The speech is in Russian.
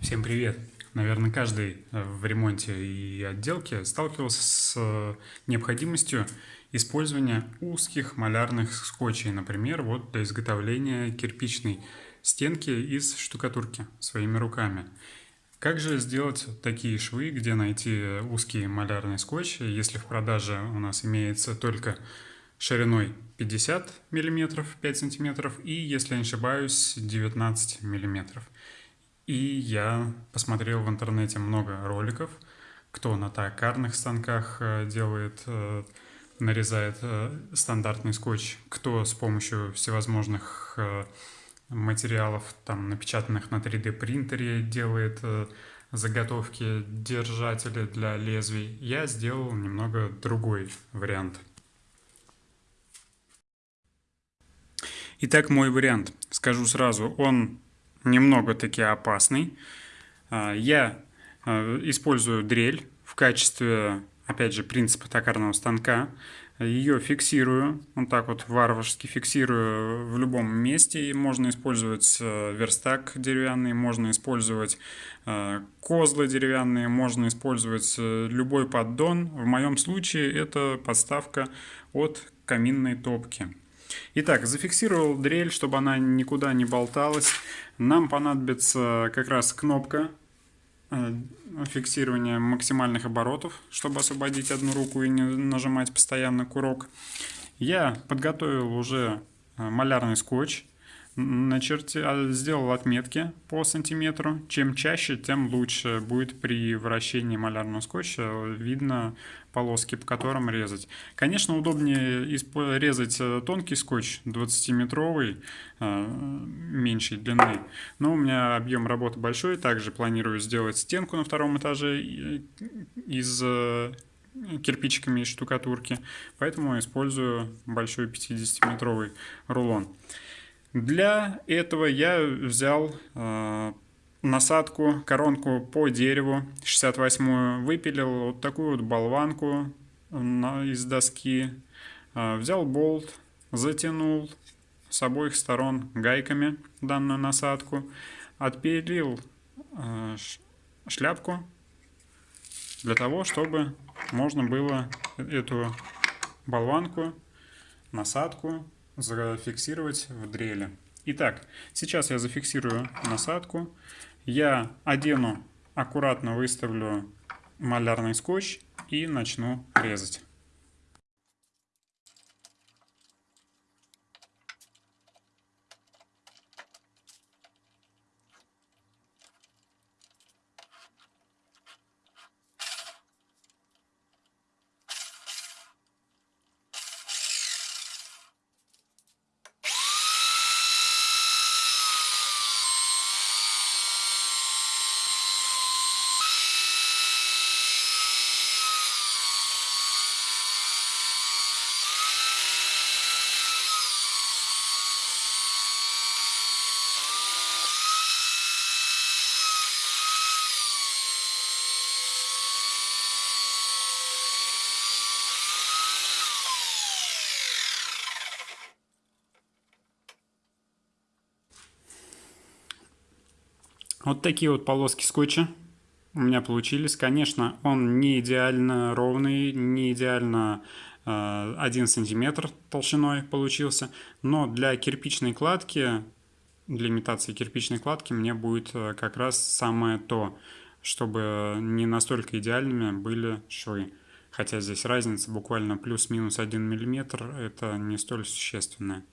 Всем привет! Наверное, каждый э, в ремонте и отделке сталкивался с э, необходимостью использования узких малярных скотчей, например, вот для изготовления кирпичной стенки из штукатурки своими руками. Как же сделать такие швы, где найти узкий малярный скотч, если в продаже у нас имеется только шириной 50 мм, 5 см и, если не ошибаюсь, 19 мм. И я посмотрел в интернете много роликов, кто на токарных станках э, делает, э, нарезает э, стандартный скотч, кто с помощью всевозможных материалов, там, напечатанных на 3D принтере, делает заготовки держатели для лезвий. Я сделал немного другой вариант. Итак, мой вариант. Скажу сразу, он немного таки опасный. А, я а, использую дрель в качестве, опять же, принципа токарного станка. Ее фиксирую, вот так вот варварски фиксирую в любом месте. Можно использовать э, верстак деревянный, можно использовать э, козлы деревянные, можно использовать э, любой поддон. В моем случае это подставка от каминной топки. Итак, зафиксировал дрель, чтобы она никуда не болталась. Нам понадобится как раз кнопка э, фиксирования максимальных оборотов, чтобы освободить одну руку и не нажимать постоянно курок. Я подготовил уже э, малярный скотч начерти, а, сделал отметки по сантиметру. Чем чаще, тем лучше будет при вращении малярного скотча видно полоски, по которым резать. Конечно, удобнее резать э, тонкий скотч 20-метровый, э, меньшей длины. Но у меня объем работы большой. Также планирую сделать стенку на втором этаже из э, кирпичиками из штукатурки. Поэтому использую большой 50-метровый рулон. Для этого я взял э, насадку, коронку по дереву 68 выпилил вот такую вот болванку на, из доски. Э, взял болт, затянул с обоих сторон гайками данную насадку. Отпилил э, шляпку для того, чтобы можно было эту болванку, насадку зафиксировать в дреле. Итак, сейчас я зафиксирую насадку. Я одену, аккуратно выставлю малярный скотч и начну резать. Вот такие вот полоски скотча у меня получились. Конечно, он не идеально ровный, не идеально э, 1 сантиметр толщиной получился, но для кирпичной кладки, для имитации кирпичной кладки мне будет э, как раз самое то, чтобы не настолько идеальными были швы. Хотя здесь разница буквально плюс-минус 1 мм, это не столь существенная.